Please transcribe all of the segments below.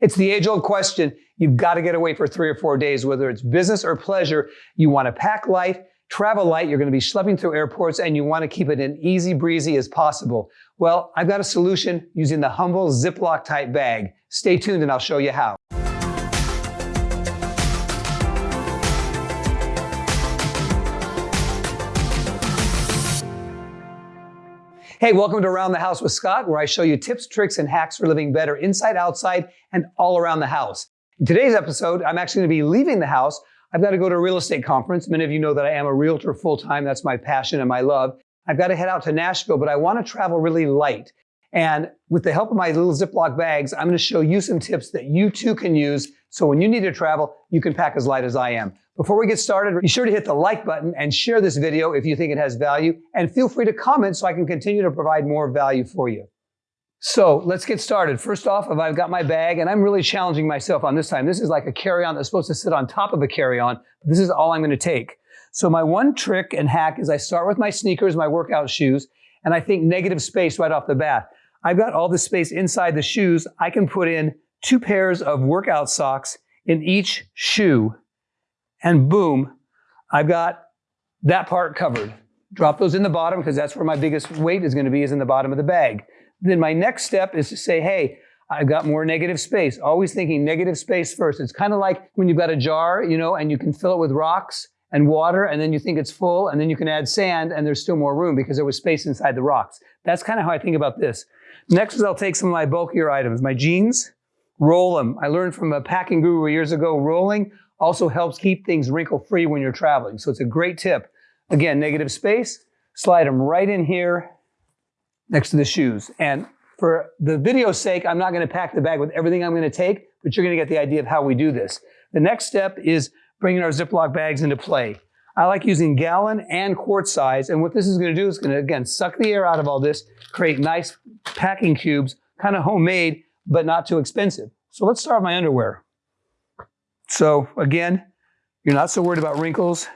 It's the age old question. You've got to get away for three or four days, whether it's business or pleasure. You want to pack light, travel light. You're going to be schlepping through airports and you want to keep it as easy breezy as possible. Well, I've got a solution using the humble Ziploc type bag. Stay tuned and I'll show you how. Hey, welcome to Around the House with Scott, where I show you tips, tricks, and hacks for living better inside, outside, and all around the house. In today's episode, I'm actually going to be leaving the house. I've got to go to a real estate conference. Many of you know that I am a realtor full time. That's my passion and my love. I've got to head out to Nashville, but I want to travel really light. And with the help of my little Ziploc bags, I'm going to show you some tips that you too can use. So when you need to travel, you can pack as light as I am. Before we get started, be sure to hit the like button and share this video if you think it has value, and feel free to comment so I can continue to provide more value for you. So let's get started. First off, if I've got my bag, and I'm really challenging myself on this time. This is like a carry-on that's supposed to sit on top of a carry-on. This is all I'm going to take. So my one trick and hack is I start with my sneakers, my workout shoes, and I think negative space right off the bat. I've got all the space inside the shoes. I can put in two pairs of workout socks in each shoe and boom, I've got that part covered. Drop those in the bottom because that's where my biggest weight is going to be is in the bottom of the bag. Then my next step is to say, hey, I've got more negative space. Always thinking negative space first. It's kind of like when you've got a jar, you know, and you can fill it with rocks and water, and then you think it's full, and then you can add sand, and there's still more room because there was space inside the rocks. That's kind of how I think about this. Next is I'll take some of my bulkier items, my jeans, roll them. I learned from a packing guru years ago, rolling also helps keep things wrinkle free when you're traveling. So it's a great tip. Again, negative space, slide them right in here next to the shoes. And for the video's sake, I'm not going to pack the bag with everything I'm going to take, but you're going to get the idea of how we do this. The next step is bringing our Ziploc bags into play. I like using gallon and quart size. And what this is going to do is going to, again, suck the air out of all this, create nice packing cubes, kind of homemade, but not too expensive. So let's start with my underwear. So again, you're not so worried about wrinkles.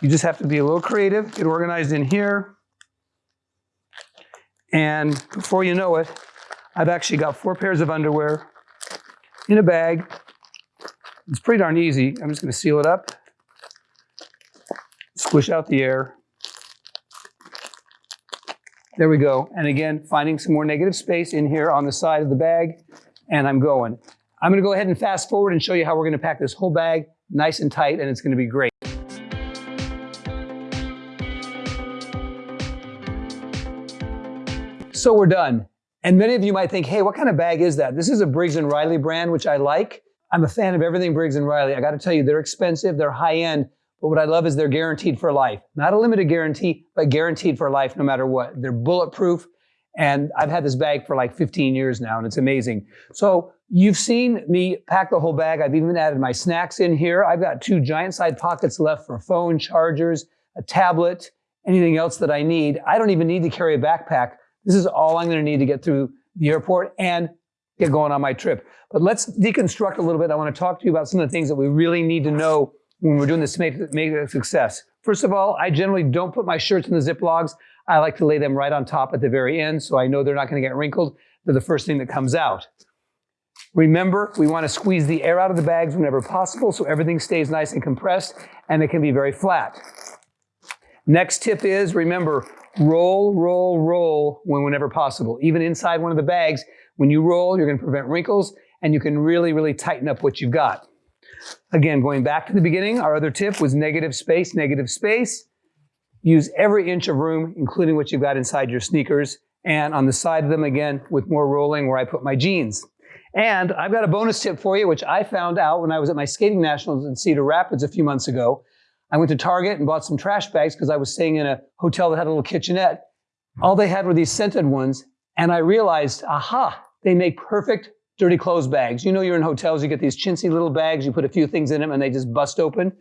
You just have to be a little creative, get organized in here. And before you know it, I've actually got four pairs of underwear in a bag. It's pretty darn easy. I'm just going to seal it up, squish out the air. There we go. And again, finding some more negative space in here on the side of the bag, and I'm going. I'm gonna go ahead and fast forward and show you how we're gonna pack this whole bag nice and tight and it's gonna be great. So we're done. And many of you might think, hey, what kind of bag is that? This is a Briggs & Riley brand, which I like. I'm a fan of everything Briggs & Riley. I gotta tell you, they're expensive, they're high end, but what I love is they're guaranteed for life. Not a limited guarantee, but guaranteed for life no matter what. They're bulletproof, and I've had this bag for like 15 years now, and it's amazing. So You've seen me pack the whole bag. I've even added my snacks in here. I've got two giant side pockets left for phone chargers, a tablet, anything else that I need. I don't even need to carry a backpack. This is all I'm going to need to get through the airport and get going on my trip. But let's deconstruct a little bit. I want to talk to you about some of the things that we really need to know when we're doing this to make, make it a success. First of all, I generally don't put my shirts in the Ziplocs. I like to lay them right on top at the very end so I know they're not going to get wrinkled. They're the first thing that comes out. Remember, we want to squeeze the air out of the bags whenever possible so everything stays nice and compressed and it can be very flat. Next tip is, remember, roll, roll, roll when whenever possible. Even inside one of the bags, when you roll, you're going to prevent wrinkles and you can really, really tighten up what you've got. Again, going back to the beginning, our other tip was negative space, negative space. Use every inch of room, including what you've got inside your sneakers, and on the side of them, again, with more rolling where I put my jeans. And I've got a bonus tip for you, which I found out when I was at my skating nationals in Cedar Rapids a few months ago. I went to Target and bought some trash bags because I was staying in a hotel that had a little kitchenette. All they had were these scented ones. And I realized, aha, they make perfect dirty clothes bags. You know, you're in hotels, you get these chintzy little bags, you put a few things in them and they just bust open.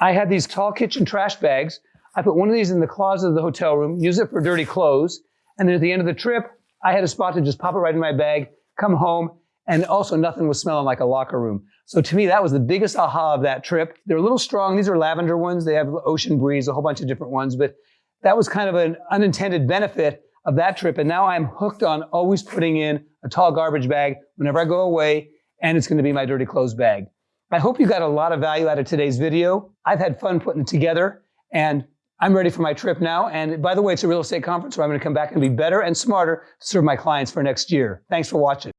I had these tall kitchen trash bags. I put one of these in the closet of the hotel room, use it for dirty clothes. And then at the end of the trip, I had a spot to just pop it right in my bag come home, and also nothing was smelling like a locker room. So to me, that was the biggest aha of that trip. They're a little strong. These are lavender ones. They have ocean breeze, a whole bunch of different ones, but that was kind of an unintended benefit. of that trip. And now I'm hooked on always putting in a tall garbage bag whenever I go away, and it's going to be my dirty clothes bag. I hope you got a lot of value out of today's video. I've had fun putting it together, and I'm ready for my trip now. And by the way, it's a real estate conference where I'm going to come back and be better and smarter to serve my clients for next year. Thanks for watching.